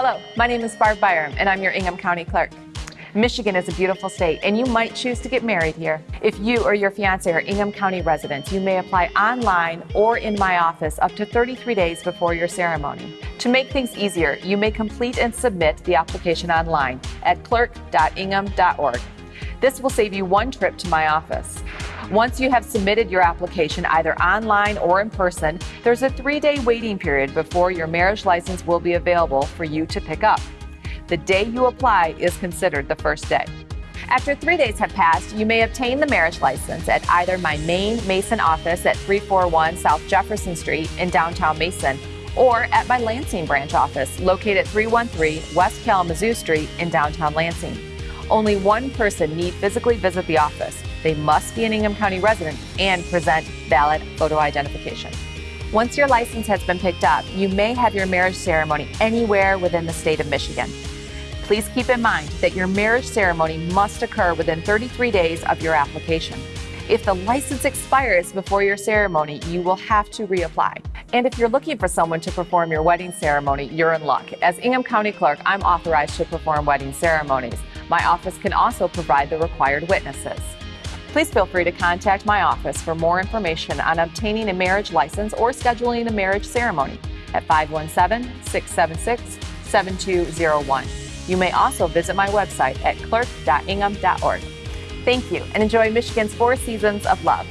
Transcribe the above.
Hello, my name is Barb Byrum, and I'm your Ingham County Clerk. Michigan is a beautiful state, and you might choose to get married here. If you or your fiance are Ingham County residents, you may apply online or in my office up to 33 days before your ceremony. To make things easier, you may complete and submit the application online at clerk.ingham.org. This will save you one trip to my office. Once you have submitted your application either online or in person, there's a three day waiting period before your marriage license will be available for you to pick up. The day you apply is considered the first day. After three days have passed, you may obtain the marriage license at either my main Mason office at 341 South Jefferson Street in downtown Mason or at my Lansing branch office located at 313 West Kalamazoo Street in downtown Lansing. Only one person need physically visit the office. They must be an Ingham County resident and present valid photo identification. Once your license has been picked up, you may have your marriage ceremony anywhere within the state of Michigan. Please keep in mind that your marriage ceremony must occur within 33 days of your application. If the license expires before your ceremony, you will have to reapply. And if you're looking for someone to perform your wedding ceremony, you're in luck. As Ingham County Clerk, I'm authorized to perform wedding ceremonies. My office can also provide the required witnesses. Please feel free to contact my office for more information on obtaining a marriage license or scheduling a marriage ceremony at 517 676 7201. You may also visit my website at clerk.ingham.org. Thank you and enjoy Michigan's four seasons of love.